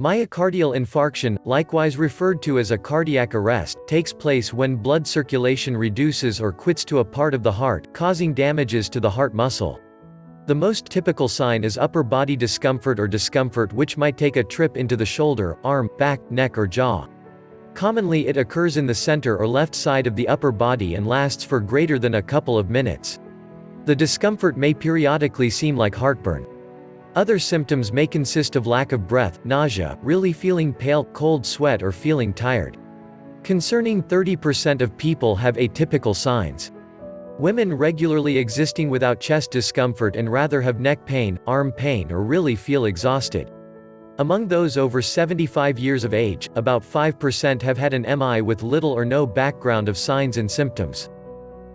Myocardial infarction, likewise referred to as a cardiac arrest, takes place when blood circulation reduces or quits to a part of the heart, causing damages to the heart muscle. The most typical sign is upper body discomfort or discomfort which might take a trip into the shoulder, arm, back, neck or jaw. Commonly it occurs in the center or left side of the upper body and lasts for greater than a couple of minutes. The discomfort may periodically seem like heartburn. Other symptoms may consist of lack of breath, nausea, really feeling pale, cold sweat or feeling tired. Concerning 30% of people have atypical signs. Women regularly existing without chest discomfort and rather have neck pain, arm pain or really feel exhausted. Among those over 75 years of age, about 5% have had an MI with little or no background of signs and symptoms.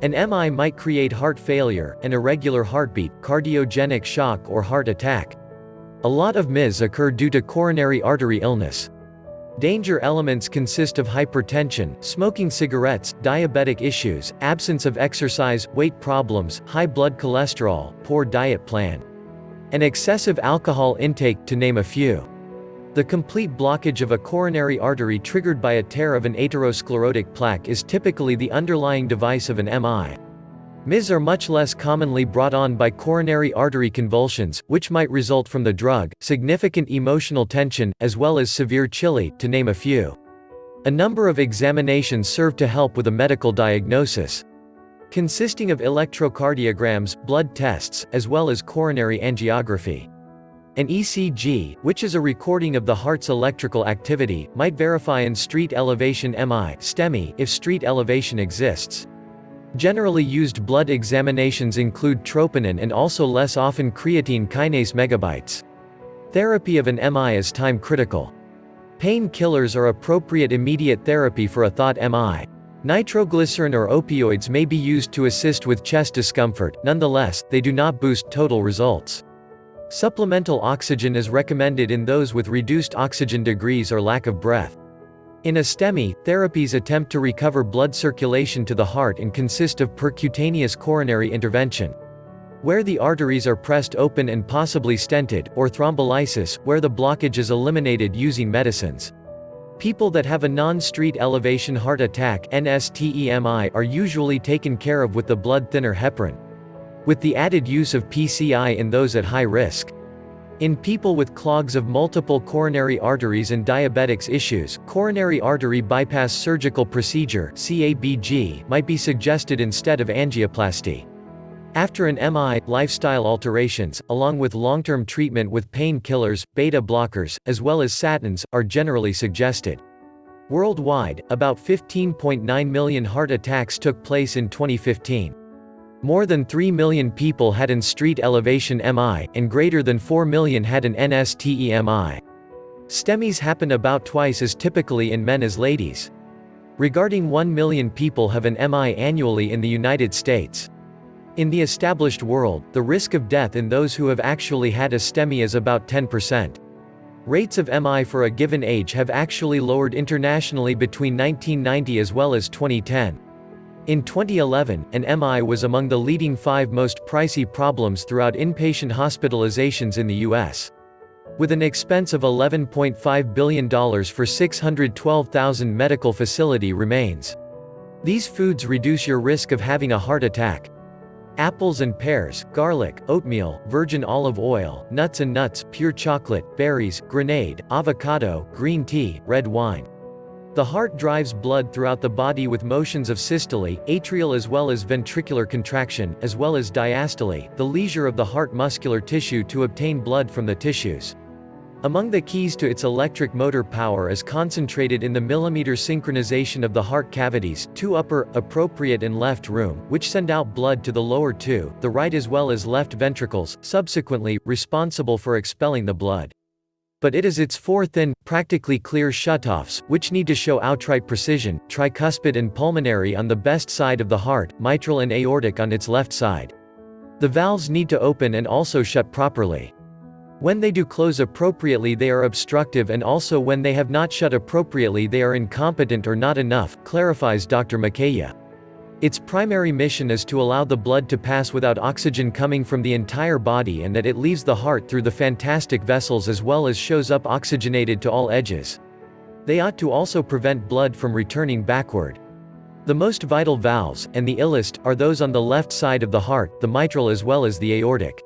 An MI might create heart failure, an irregular heartbeat, cardiogenic shock or heart attack. A lot of MIS occur due to coronary artery illness. Danger elements consist of hypertension, smoking cigarettes, diabetic issues, absence of exercise, weight problems, high blood cholesterol, poor diet plan, and excessive alcohol intake, to name a few. The complete blockage of a coronary artery triggered by a tear of an atherosclerotic plaque is typically the underlying device of an MI. MIS are much less commonly brought on by coronary artery convulsions, which might result from the drug, significant emotional tension, as well as severe chili, to name a few. A number of examinations serve to help with a medical diagnosis. Consisting of electrocardiograms, blood tests, as well as coronary angiography. An ECG, which is a recording of the heart's electrical activity, might verify in street elevation MI STEMI if street elevation exists. Generally used blood examinations include troponin and also less often creatine kinase megabytes. Therapy of an MI is time critical. Pain killers are appropriate immediate therapy for a thought MI. Nitroglycerin or opioids may be used to assist with chest discomfort, nonetheless, they do not boost total results. Supplemental oxygen is recommended in those with reduced oxygen degrees or lack of breath. In a STEMI, therapies attempt to recover blood circulation to the heart and consist of percutaneous coronary intervention. Where the arteries are pressed open and possibly stented, or thrombolysis, where the blockage is eliminated using medicines. People that have a non-street elevation heart attack NSTEMI are usually taken care of with the blood thinner heparin with the added use of PCI in those at high risk. In people with clogs of multiple coronary arteries and diabetics issues, coronary artery bypass surgical procedure CABG might be suggested instead of angioplasty. After an MI, lifestyle alterations, along with long-term treatment with painkillers, beta blockers, as well as statins, are generally suggested. Worldwide, about 15.9 million heart attacks took place in 2015. More than 3 million people had an street elevation MI, and greater than 4 million had an NSTEMI. STEMIs happen about twice as typically in men as ladies. Regarding 1 million people have an MI annually in the United States. In the established world, the risk of death in those who have actually had a STEMI is about 10%. Rates of MI for a given age have actually lowered internationally between 1990 as well as 2010. In 2011, an MI was among the leading five most pricey problems throughout inpatient hospitalizations in the U.S. With an expense of $11.5 billion for 612,000 medical facility remains. These foods reduce your risk of having a heart attack. Apples and pears, garlic, oatmeal, virgin olive oil, nuts and nuts, pure chocolate, berries, grenade, avocado, green tea, red wine. The heart drives blood throughout the body with motions of systole, atrial as well as ventricular contraction, as well as diastole, the leisure of the heart muscular tissue to obtain blood from the tissues. Among the keys to its electric motor power is concentrated in the millimeter synchronization of the heart cavities, two upper, appropriate and left room, which send out blood to the lower two, the right as well as left ventricles, subsequently, responsible for expelling the blood but it is its four thin, practically clear shutoffs, which need to show outright precision, tricuspid and pulmonary on the best side of the heart, mitral and aortic on its left side. The valves need to open and also shut properly. When they do close appropriately they are obstructive and also when they have not shut appropriately they are incompetent or not enough, clarifies Dr. Makaya. Its primary mission is to allow the blood to pass without oxygen coming from the entire body and that it leaves the heart through the fantastic vessels as well as shows up oxygenated to all edges. They ought to also prevent blood from returning backward. The most vital valves, and the illest, are those on the left side of the heart, the mitral as well as the aortic.